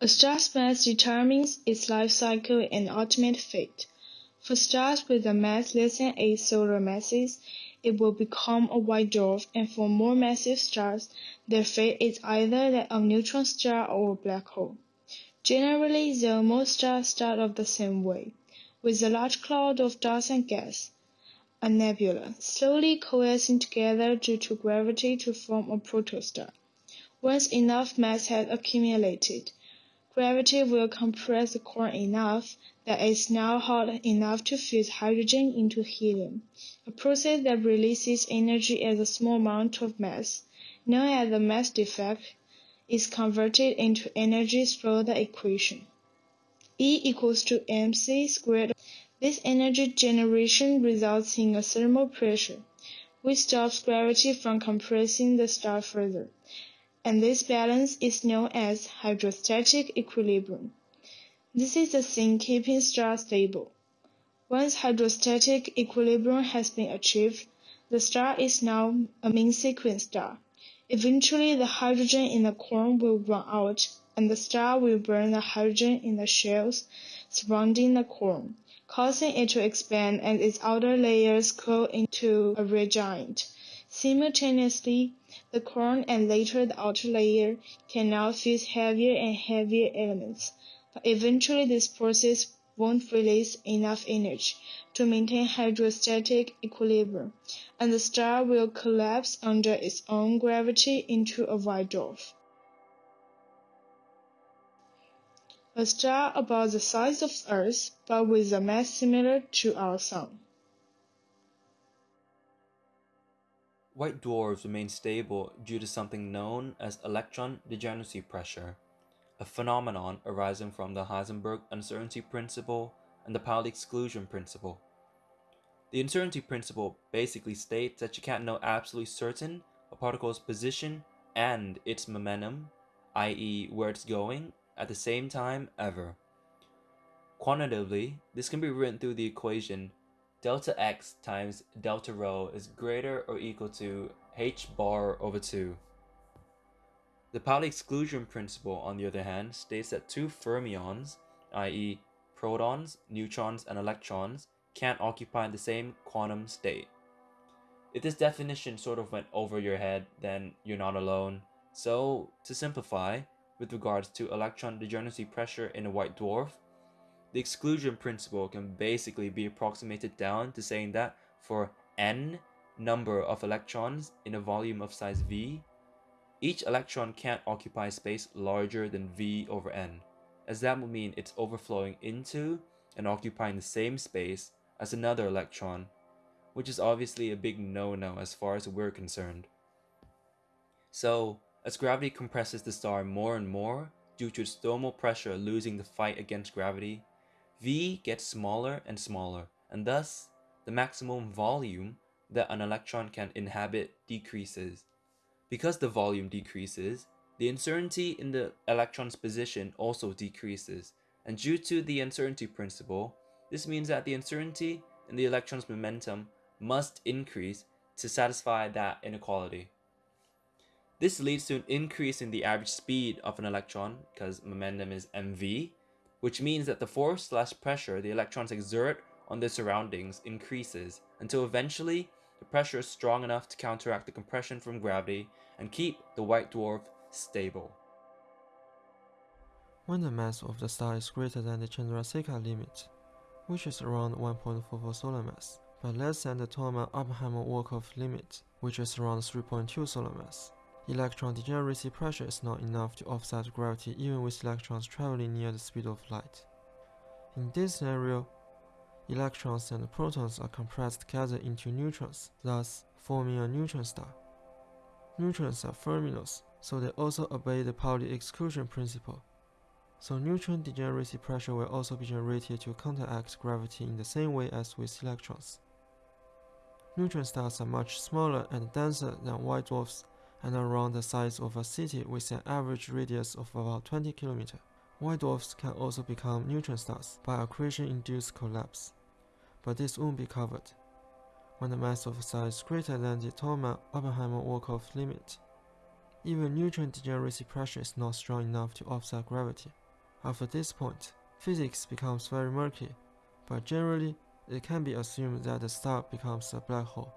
A star's mass determines its life cycle and ultimate fate. For stars with a mass less than 8 solar masses, it will become a white dwarf, and for more massive stars, their fate is either that of a neutron star or a black hole. Generally, though, most stars start off the same way, with a large cloud of dust and gas, a nebula, slowly coalescing together due to gravity to form a protostar. Once enough mass has accumulated, Gravity will compress the core enough that it is now hot enough to fuse hydrogen into helium, a process that releases energy as a small amount of mass, known as the mass defect, is converted into energy through the equation E equals to mc squared. This energy generation results in a thermal pressure, which stops gravity from compressing the star further and this balance is known as hydrostatic equilibrium. This is the thing keeping stars stable. Once hydrostatic equilibrium has been achieved, the star is now a main sequence star. Eventually, the hydrogen in the core will run out, and the star will burn the hydrogen in the shells surrounding the core, causing it to expand and its outer layers cool into a red giant. Simultaneously, the core and later the outer layer can now fuse heavier and heavier elements, but eventually this process won't release enough energy to maintain hydrostatic equilibrium, and the star will collapse under its own gravity into a white dwarf. A star about the size of Earth, but with a mass similar to our Sun. White dwarfs remain stable due to something known as electron degeneracy pressure, a phenomenon arising from the Heisenberg uncertainty principle and the Pauli exclusion principle. The uncertainty principle basically states that you can't know absolutely certain a particle's position and its momentum, i.e., where it's going, at the same time ever. Quantitatively, this can be written through the equation delta x times delta rho is greater or equal to h bar over 2. The Pauli exclusion principle, on the other hand, states that two fermions, i.e. protons, neutrons, and electrons, can't occupy the same quantum state. If this definition sort of went over your head, then you're not alone. So, to simplify, with regards to electron degeneracy pressure in a white dwarf, the exclusion principle can basically be approximated down to saying that for n number of electrons in a volume of size v, each electron can't occupy space larger than v over n, as that would mean it's overflowing into and occupying the same space as another electron, which is obviously a big no-no as far as we're concerned. So, as gravity compresses the star more and more due to its thermal pressure losing the fight against gravity, V gets smaller and smaller, and thus the maximum volume that an electron can inhabit decreases. Because the volume decreases, the uncertainty in the electron's position also decreases, and due to the uncertainty principle, this means that the uncertainty in the electron's momentum must increase to satisfy that inequality. This leads to an increase in the average speed of an electron, because momentum is mv, which means that the force slash pressure the electrons exert on their surroundings increases until eventually the pressure is strong enough to counteract the compression from gravity and keep the white dwarf stable. When the mass of the star is greater than the Chandrasekhar limit, which is around 1.44 solar mass, but less than the Tolman-Oppenheimer-Volkoff limit, which is around 3.2 solar mass, Electron degeneracy pressure is not enough to offset gravity even with electrons traveling near the speed of light. In this scenario, electrons and protons are compressed together into neutrons, thus forming a neutron star. Neutrons are fermions, so they also obey the Pauli exclusion principle. So neutron degeneracy pressure will also be generated to counteract gravity in the same way as with electrons. Neutron stars are much smaller and denser than white dwarfs and around the size of a city with an average radius of about 20 km. White dwarfs can also become neutron stars by accretion-induced collapse, but this won't be covered when the mass of a star is greater than the Tolman-Oppenheimer-Volkoff limit. Even neutron degeneracy pressure is not strong enough to offset gravity. After this point, physics becomes very murky, but generally it can be assumed that the star becomes a black hole.